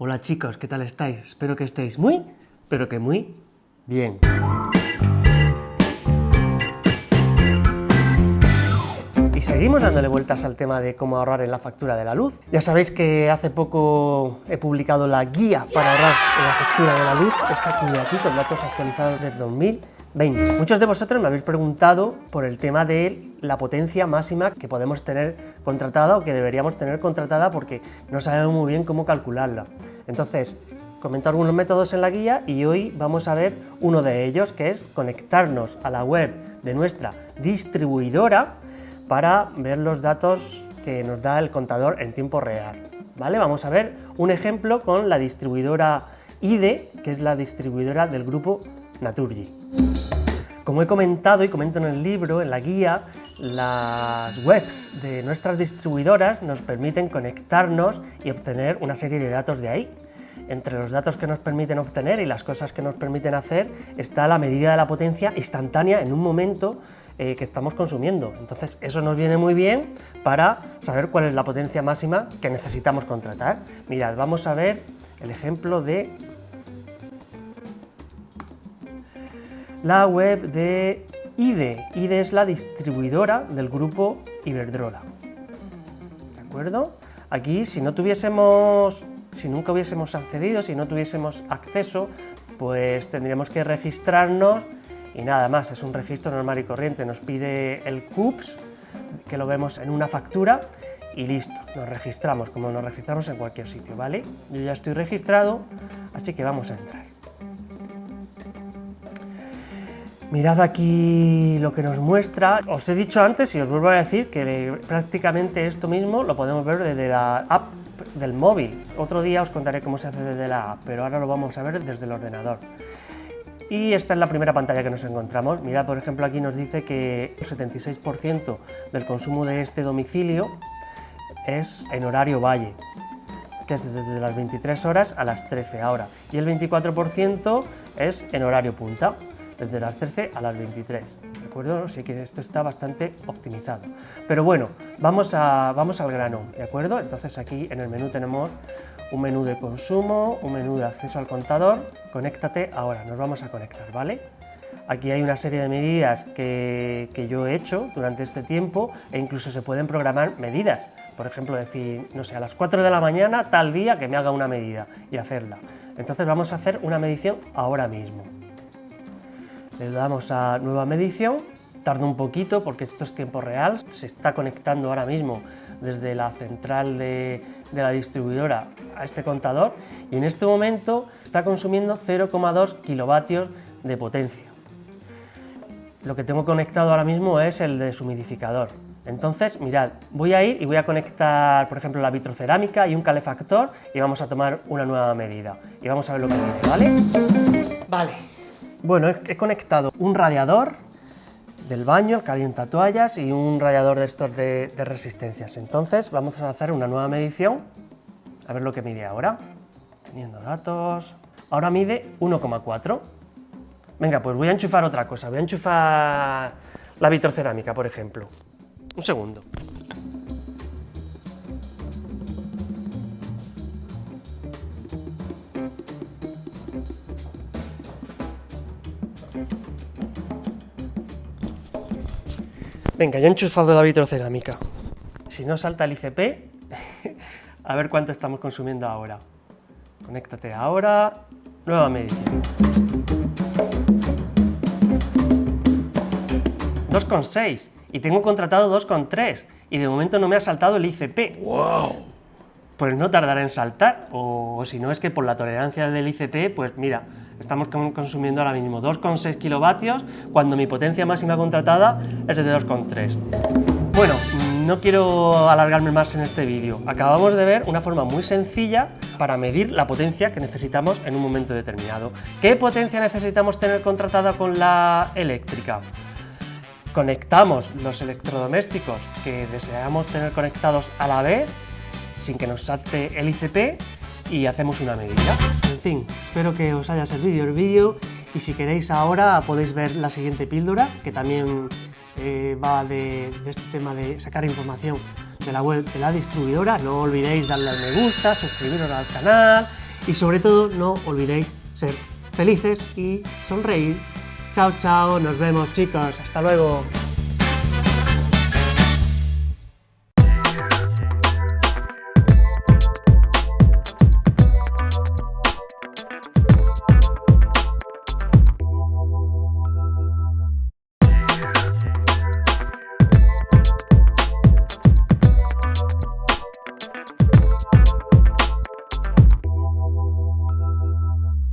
Hola chicos, ¿qué tal estáis? Espero que estéis muy, pero que muy bien. Y seguimos dándole vueltas al tema de cómo ahorrar en la factura de la luz. Ya sabéis que hace poco he publicado la guía para ahorrar en la factura de la luz, está aquí, aquí con datos actualizados desde 2020. Muchos de vosotros me habéis preguntado por el tema de la potencia máxima que podemos tener contratada o que deberíamos tener contratada porque no sabemos muy bien cómo calcularla. Entonces, comento algunos métodos en la guía y hoy vamos a ver uno de ellos que es conectarnos a la web de nuestra distribuidora para ver los datos que nos da el contador en tiempo real. ¿vale? Vamos a ver un ejemplo con la distribuidora IDE, que es la distribuidora del grupo Naturgy. Como he comentado y comento en el libro, en la guía, las webs de nuestras distribuidoras nos permiten conectarnos y obtener una serie de datos de ahí. Entre los datos que nos permiten obtener y las cosas que nos permiten hacer está la medida de la potencia instantánea en un momento eh, que estamos consumiendo. Entonces eso nos viene muy bien para saber cuál es la potencia máxima que necesitamos contratar. Mirad, vamos a ver el ejemplo de la web de IDE. IDE es la distribuidora del grupo Iberdrola. ¿De acuerdo? Aquí, si no tuviésemos, si nunca hubiésemos accedido, si no tuviésemos acceso, pues tendríamos que registrarnos y nada más, es un registro normal y corriente, nos pide el CUPS, que lo vemos en una factura, y listo, nos registramos como nos registramos en cualquier sitio, ¿vale? Yo ya estoy registrado, así que vamos a entrar. Mirad aquí lo que nos muestra. Os he dicho antes y os vuelvo a decir que prácticamente esto mismo lo podemos ver desde la app del móvil. Otro día os contaré cómo se hace desde la app, pero ahora lo vamos a ver desde el ordenador. Y esta es la primera pantalla que nos encontramos. Mirad, por ejemplo, aquí nos dice que el 76% del consumo de este domicilio es en horario valle, que es desde las 23 horas a las 13 ahora. Y el 24% es en horario punta, desde las 13 a las 23. ¿De acuerdo? Sí que esto está bastante optimizado. Pero bueno, vamos, a, vamos al grano, ¿de acuerdo? Entonces aquí en el menú tenemos un menú de consumo, un menú de acceso al contador, conéctate ahora, nos vamos a conectar, ¿vale? Aquí hay una serie de medidas que, yo he hecho durante este tiempo e incluso se pueden programar medidas. Por ejemplo, decir, no sé, a las 4 de la mañana, tal día, que me haga una medida y hacerla. Entonces vamos a hacer una medición ahora mismo. Le damos a nueva medición, tarda un poquito porque esto es tiempo real, se está conectando ahora mismo desde la central de, la distribuidora a este contador y en este momento está consumiendo 0,2 kilovatios de potencia. Lo que tengo conectado ahora mismo es el deshumidificador. Entonces, mirad, voy a ir y voy a conectar, por ejemplo, la vitrocerámica y un calefactor y vamos a tomar una nueva medida. Y vamos a ver lo que viene, ¿vale? Vale. Bueno, he conectado un radiador del baño, el calienta toallas y un radiador de estos de, resistencias. Entonces vamos a hacer una nueva medición, a ver lo que mide ahora. Teniendo datos... Ahora mide 1,4. Venga, pues voy a enchufar otra cosa, voy a enchufar la vitrocerámica, por ejemplo. Un segundo. Venga, ya he enchufado la vitrocerámica. Si no salta el ICP, a ver cuánto estamos consumiendo ahora. Conéctate ahora, nueva medición. 2,6 y tengo contratado 2,3 y de momento no me ha saltado el ICP. ¡Wow! Pues no tardará en saltar, o si no es que por la tolerancia del ICP, pues mira, Estamos consumiendo ahora mismo 2,6 kilovatios cuando mi potencia máxima contratada es de 2,3. Bueno, no quiero alargarme más en este vídeo. Acabamos de ver una forma muy sencilla para medir la potencia que necesitamos en un momento determinado. ¿Qué potencia necesitamos tener contratada con la eléctrica? Conectamos los electrodomésticos que deseamos tener conectados a la vez sin que nos salte el ICP y hacemos una medida. En fin, espero que os haya servido el vídeo y si queréis ahora podéis ver la siguiente píldora que también eh, va de, este tema de sacar información de la web de la distribuidora. No olvidéis darle al me gusta, suscribiros al canal y sobre todo no olvidéis ser felices y sonreír. Chao, chao, nos vemos chicos, hasta luego.